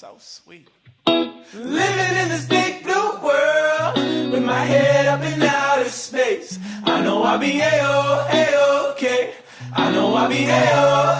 so sweet. Living in this big blue world with my head up in outer space. I know I'll be a-o, a-okay. I know I'll be a-o, a